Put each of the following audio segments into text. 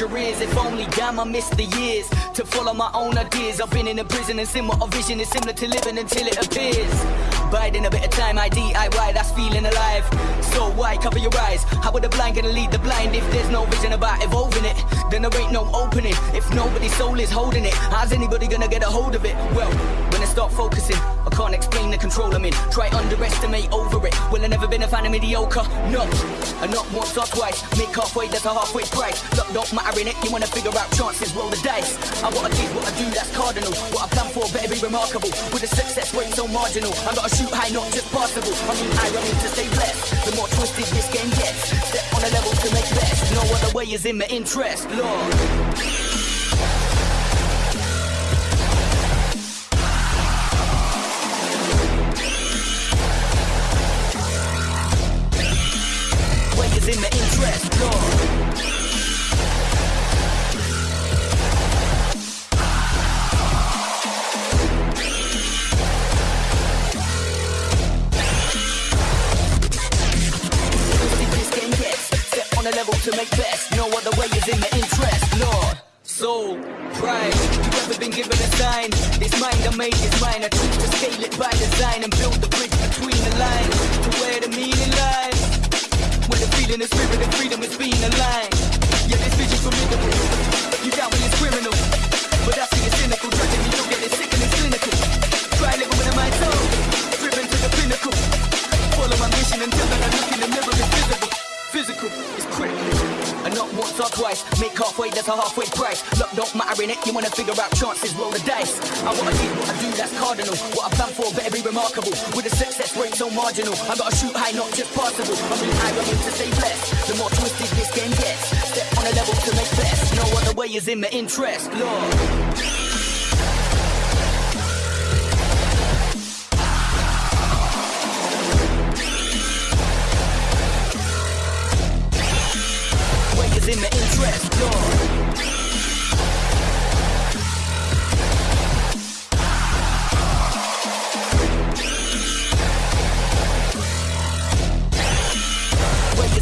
If only damn I missed the years to follow my own ideas. I've been in a prison and what a vision is similar to living until it appears. Biding a bit of time, I DIY, that's feeling alive. So why cover your eyes? How would the blind gonna lead the blind if there's no vision about evolving it? Then there ain't no opening. If nobody's soul is holding it, how's anybody gonna get a hold of it? Well, start focusing, I can't explain the control I'm in. Try underestimate over it. Well, I never been a fan of mediocre. No, and not once or twice. Make halfway, that's a halfway price. Look, don't matter in it. You wanna figure out chances, roll the dice. I I did, what I do, that's cardinal. What I plan for better be remarkable. With a success rate so marginal, I gotta shoot high, not just possible. I mean, I run to stay blessed. The more twisted this game gets, step on a level to make best. No other way is in my interest, Lord. Is in my interest, Lord. Level to make best. No other way is in my interest, Lord. Soul, pride, you've ever been given a sign? This mind I made is mine. I choose to scale it by design and build the bridge between the lines Where the spirit, of freedom is being aligned. Twice, make halfway, that's a halfway price. Look, don't matter in it, you wanna figure out chances, roll the dice. I wanna did, what I do, that's cardinal. What I plan for better be remarkable. With a success rate so marginal, I gotta shoot high, not just possible. I'm mean, I run to stay blessed. The more twisted this game gets, step on a level to make best. No other way is in my interest, Lord. Is in my interest, Lord.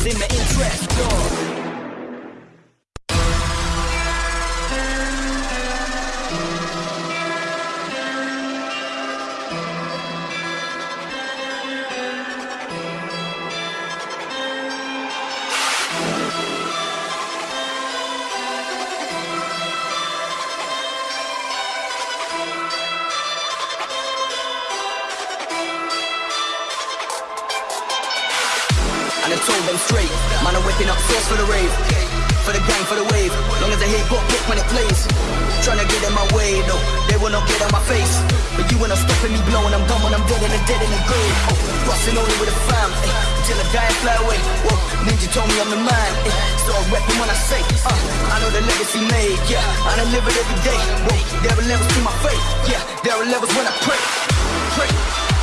In my interest, Lord. Legacy made, yeah. I done live it every day. Whoa, there are levels to my faith, yeah. There are levels when I pray, pray,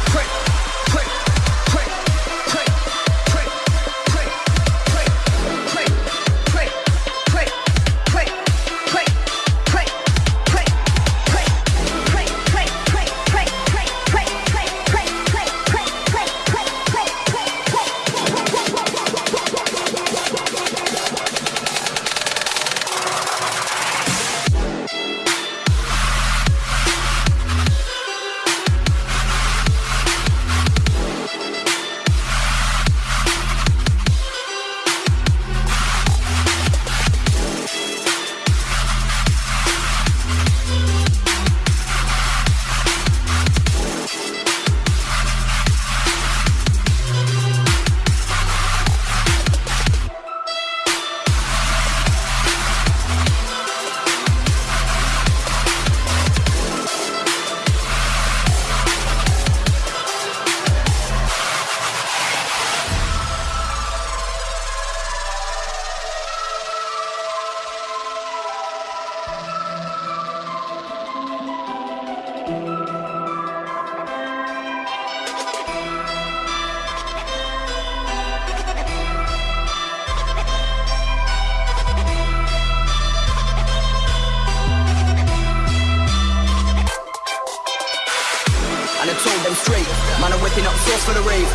whipping up sauce for the rave.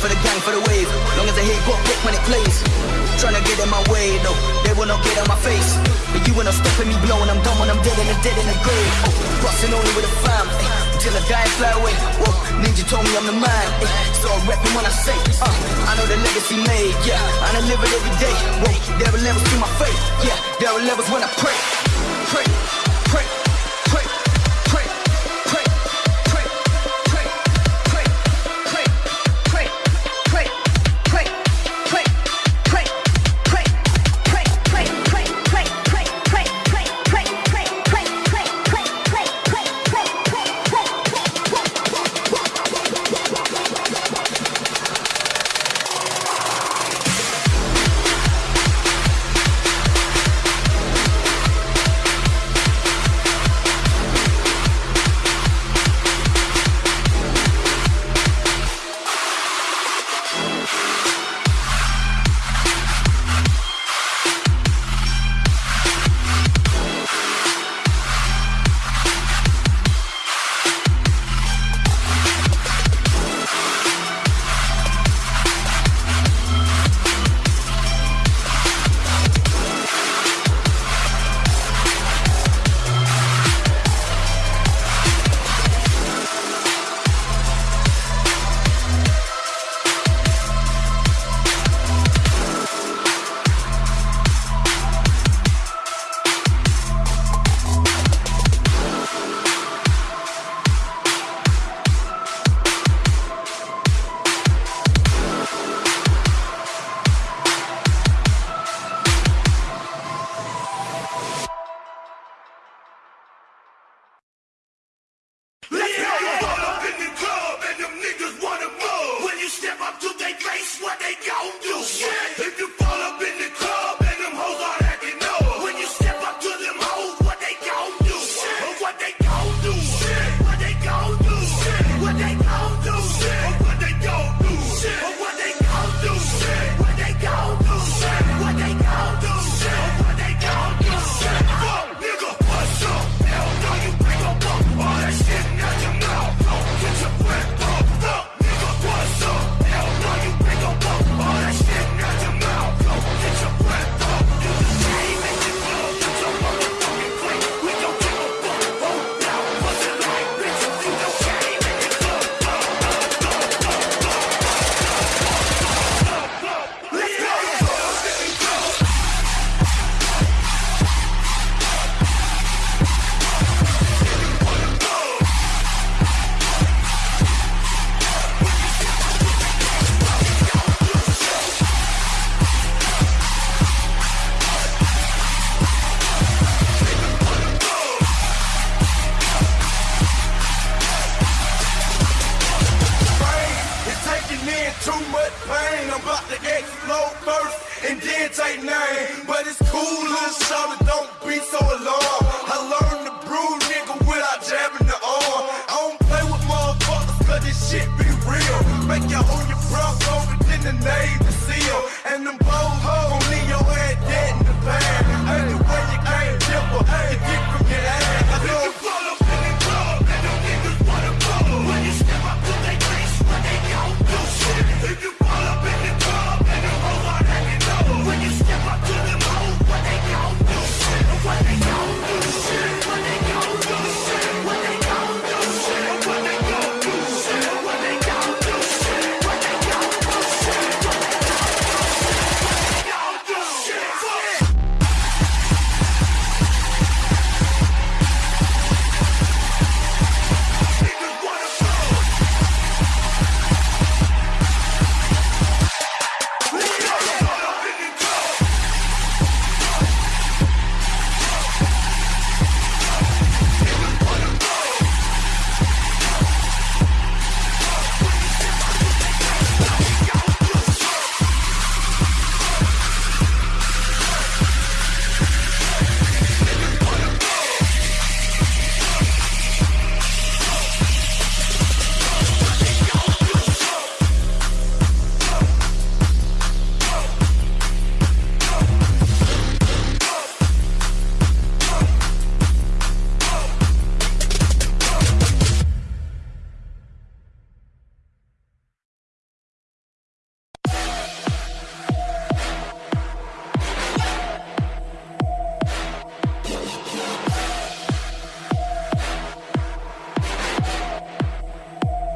For the gang, for the wave. Long as I hear got quick when it plays. Trying to get in my way, though. They will not get on my face. But you ain't not stopping me blowing. I'm done when I'm dead and I'm dead in the grave. Oh, busting only with a fam. eh, Till I die and fly away. Whoa, Ninja told me I'm the man. eh, So I'm repping when I say, uh, I know the legacy made, yeah. And I live it every day. Whoa, there are levels to my faith. Yeah, there are levels when I. Pray,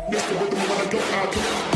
Mr. Rhythm, wanna go out.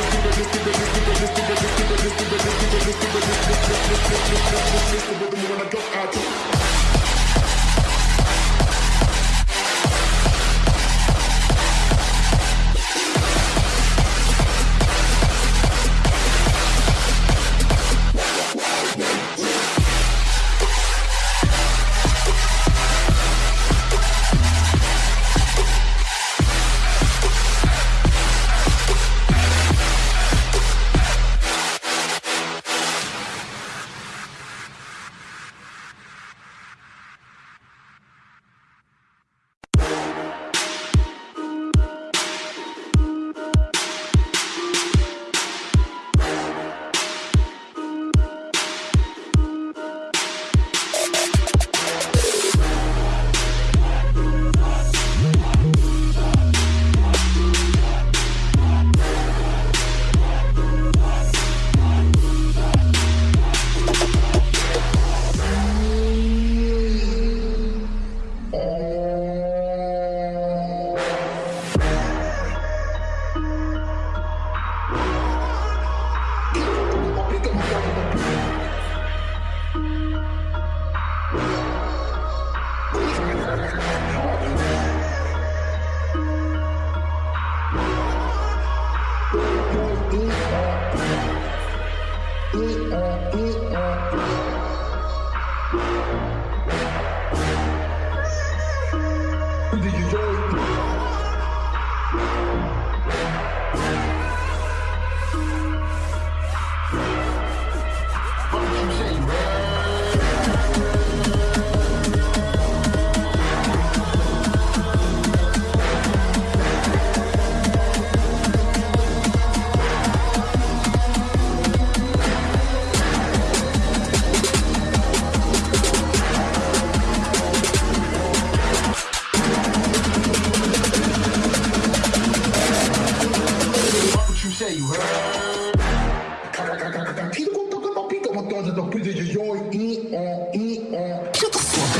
plus de gens qui ont, qui ont.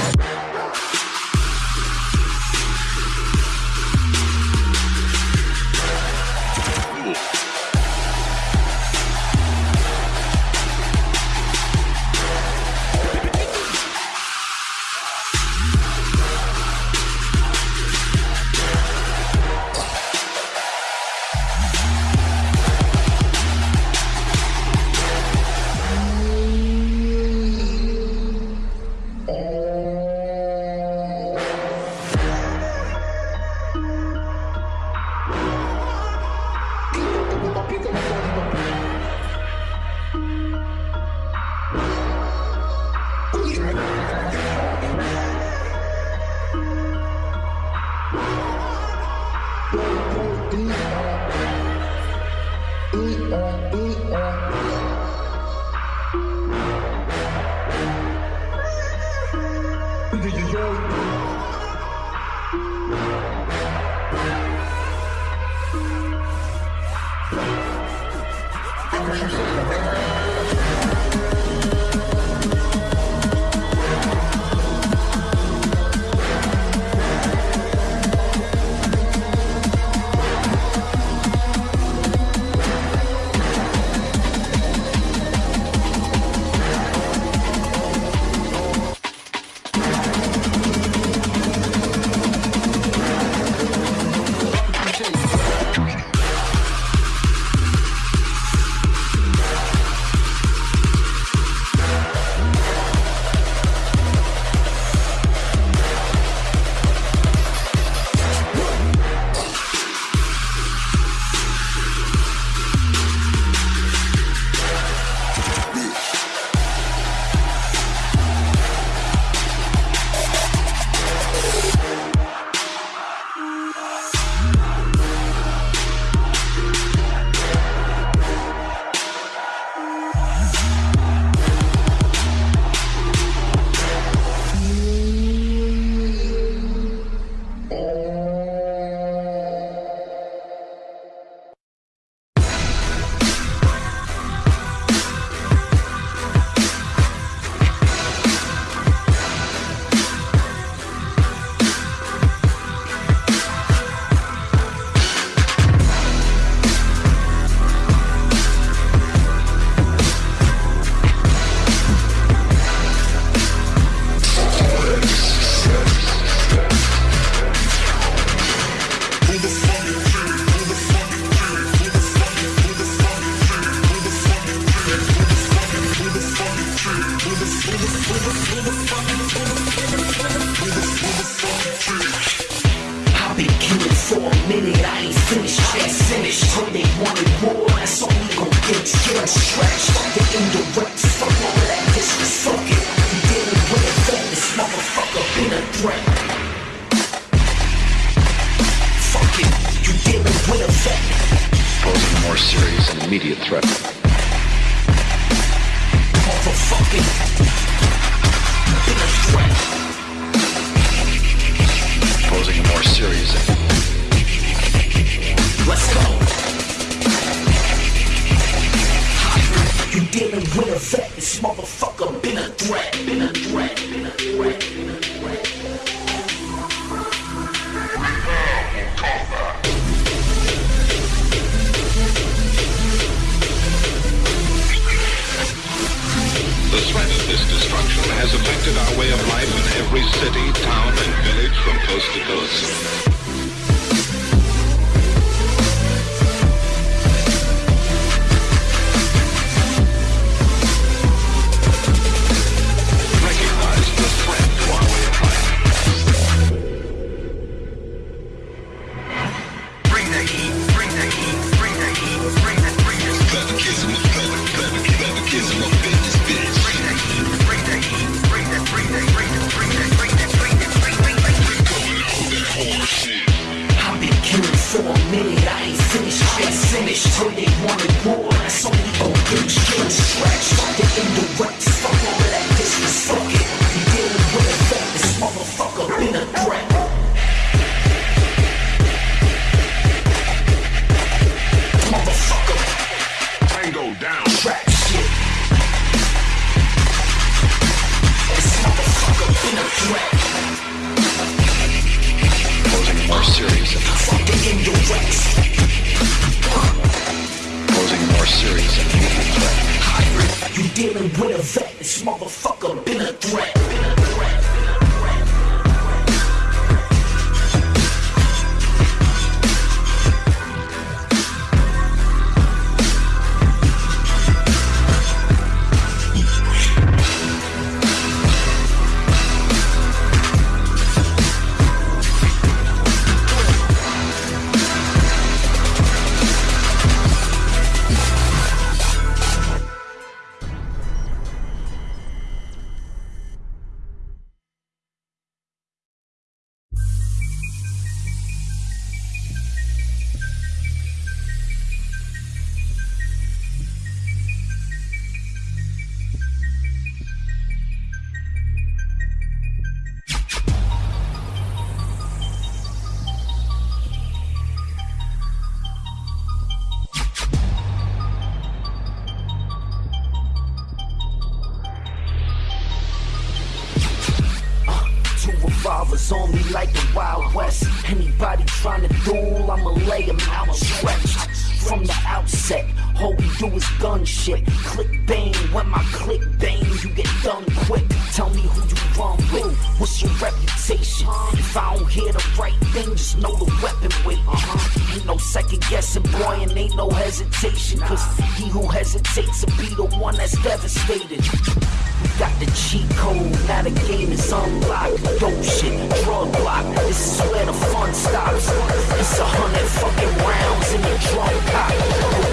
It's a hundred fucking rounds in the drum. But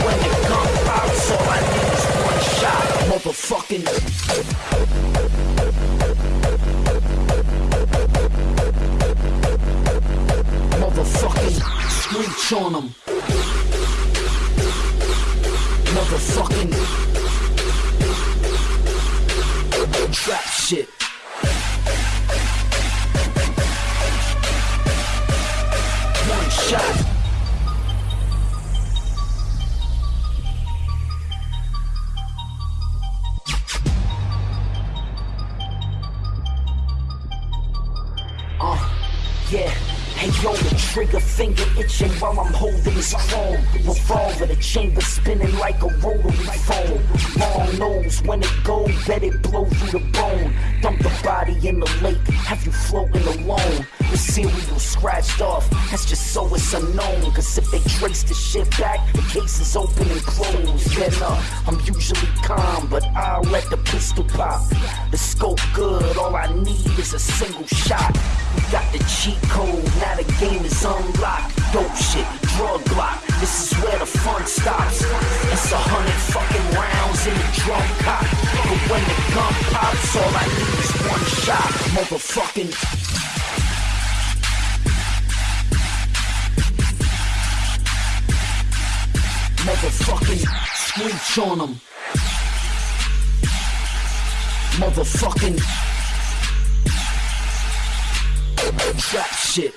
when all I need is one shot. Motherfucking. Motherfucking. Motherfucking trap shit. watching while I'm holding strong. when the gun pops, all I need is one shot, motherfucking. Motherfucking screech on them. Motherfucking trap shit.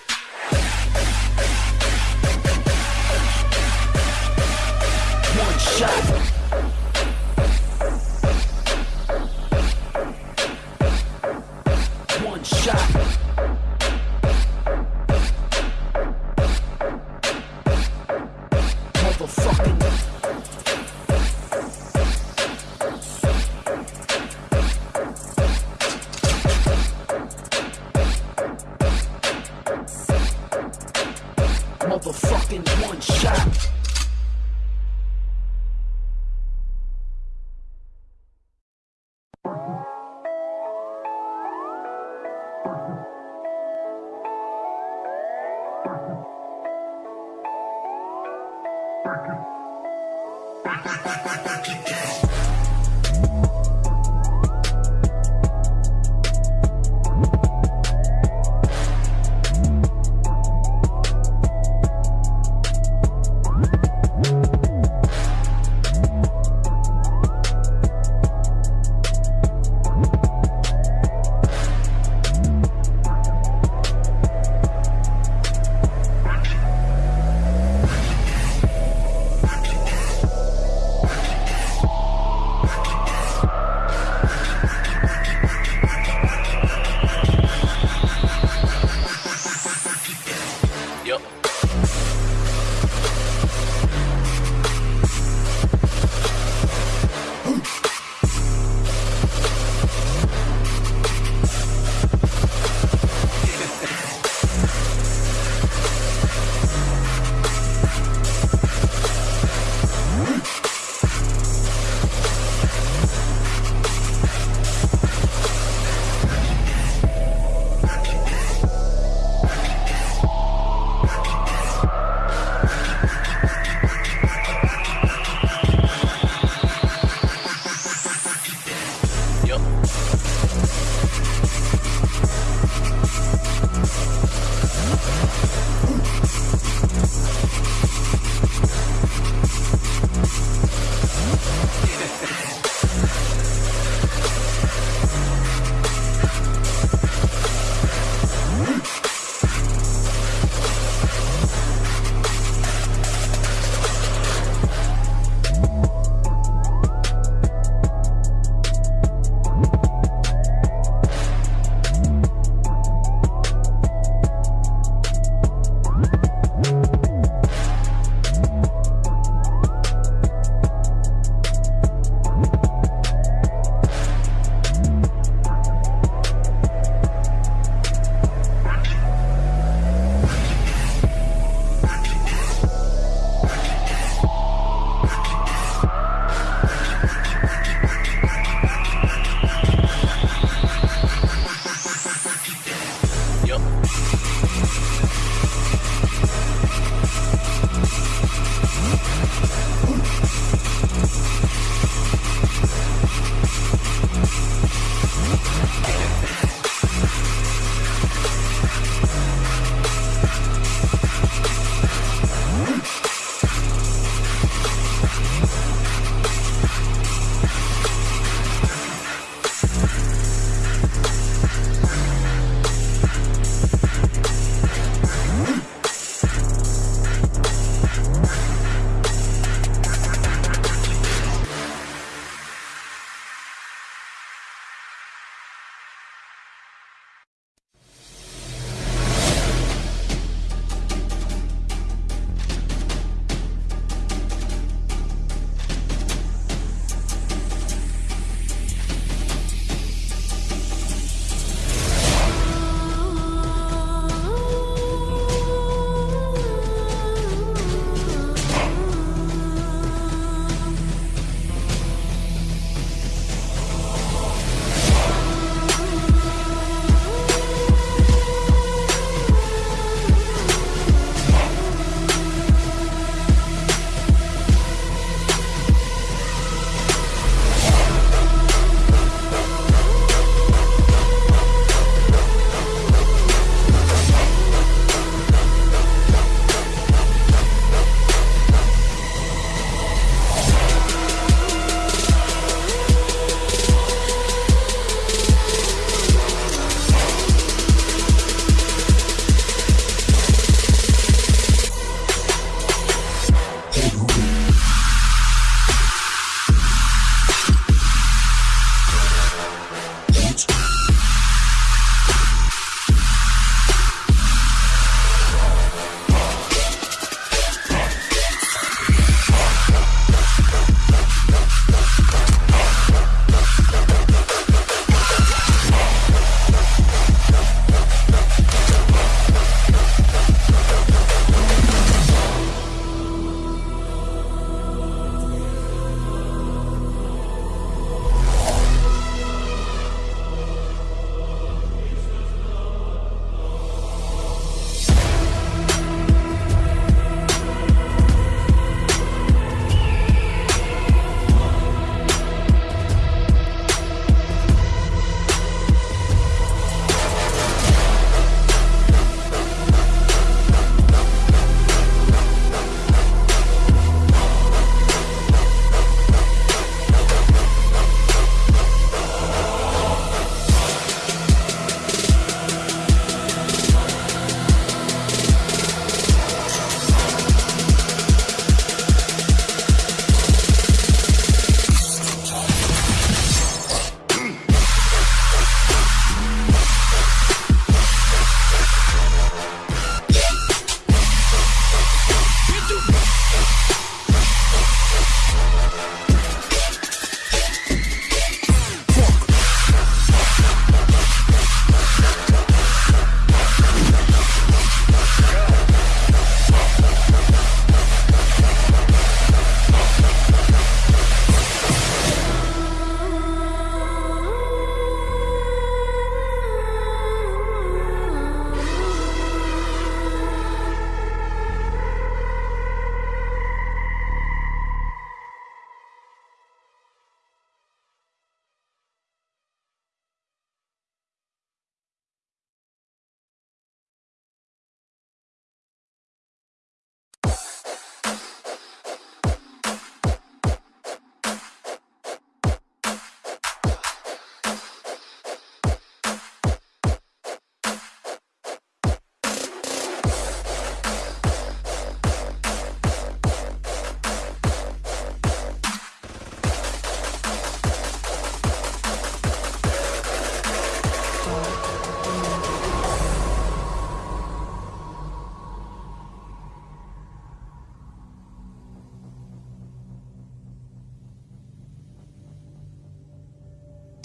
One shot.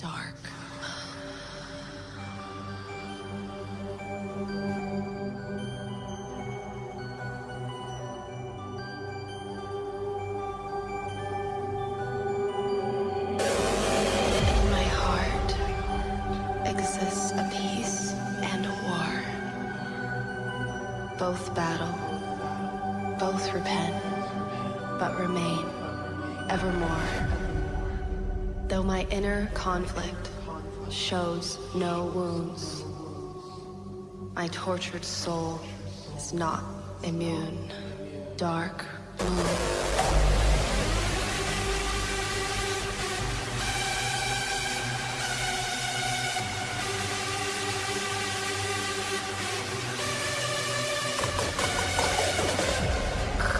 dark. both battle, both repent, but remain evermore. Though my inner conflict shows no wounds, my tortured soul is not immune. Dark moon.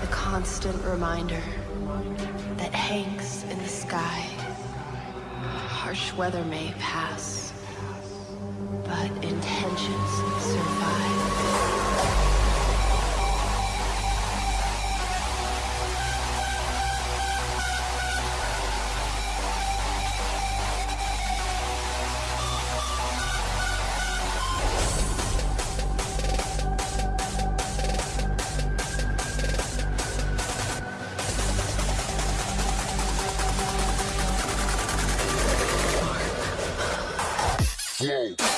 The constant reminder weather may pass, Complete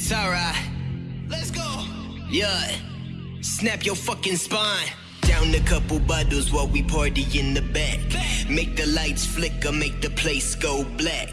it's alright. Let's go. Yeah. Snap your fucking spine. Down a couple bottles while we party in the back. Make the lights flicker, make the place go black.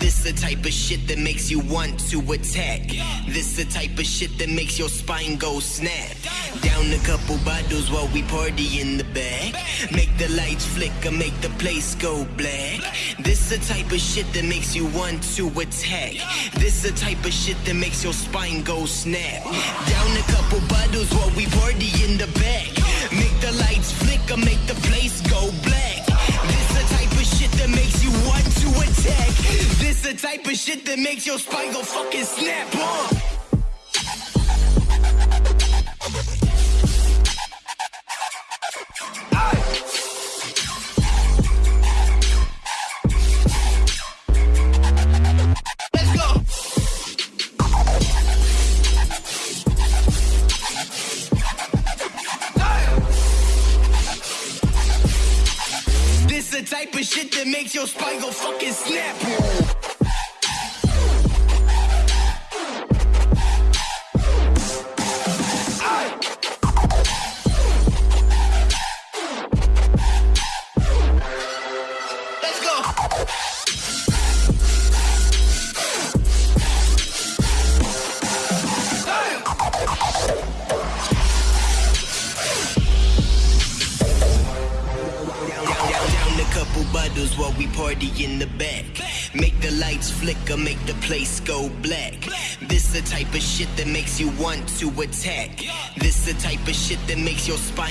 This the type of shit that makes you want to attack. This the type of shit that makes your spine go snap. Down a couple bottles while we party in the back. Make the lights flicker, make the place go black. This the type of shit that makes you want to attack. This the type of shit that makes your spine go snap. Down a couple bottles while we party in the back. Make the lights flicker, make the place go black. This the type of shit that makes you want to attack. This the type of shit that makes your spine go fucking snap. Uh.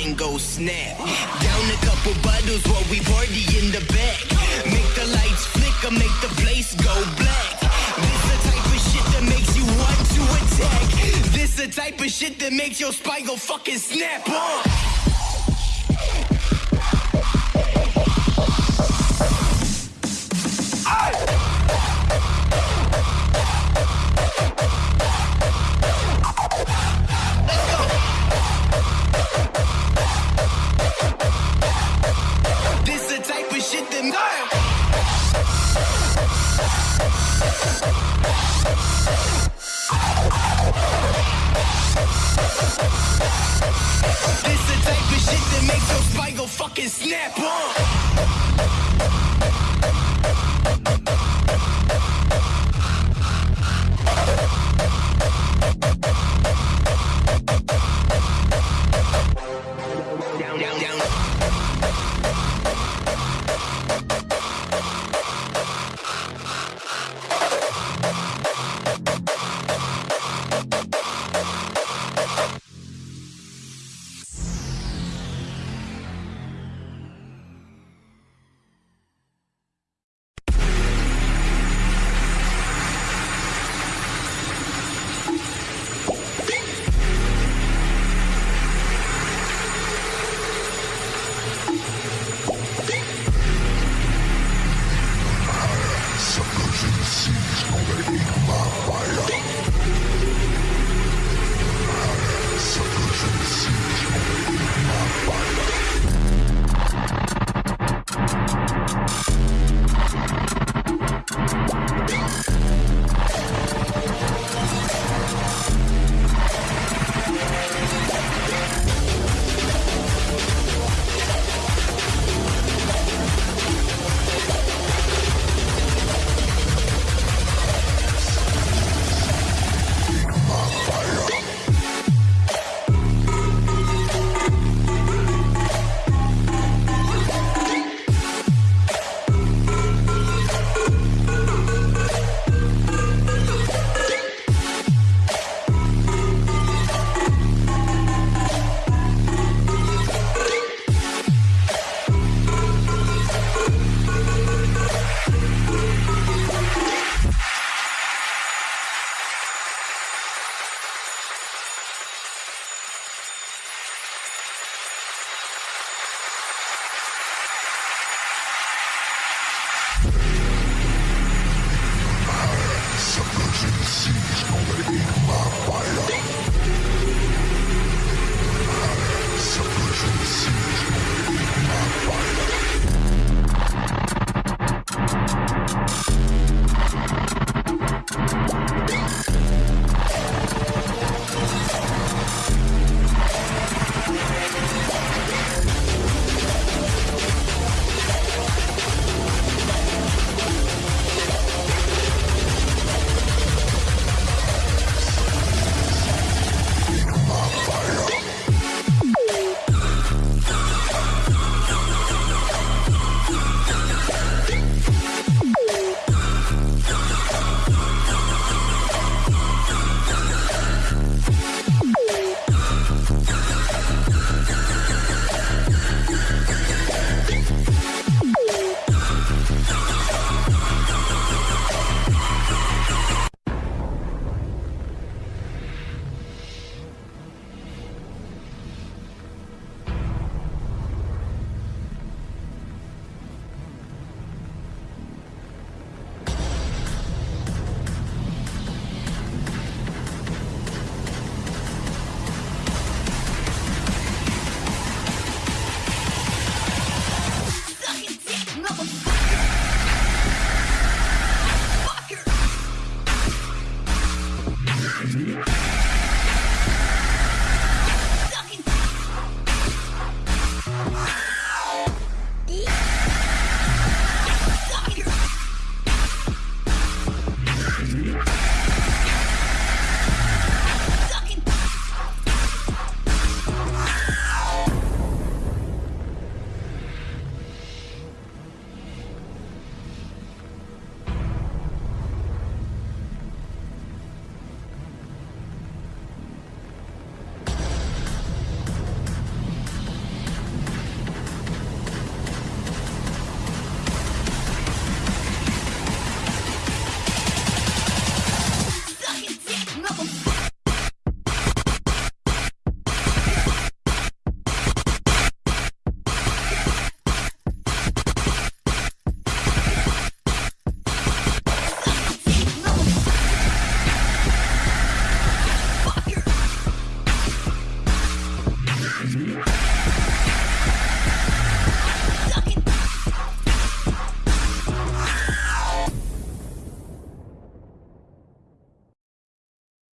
Spine go snap. Down a couple bottles while we party in the back. Make the lights flicker, make the place go black. This the type of shit that makes you want to attack. This the type of shit that makes your spine go fucking snap on. Fucking seeds gonna my fire. The seeds my fire.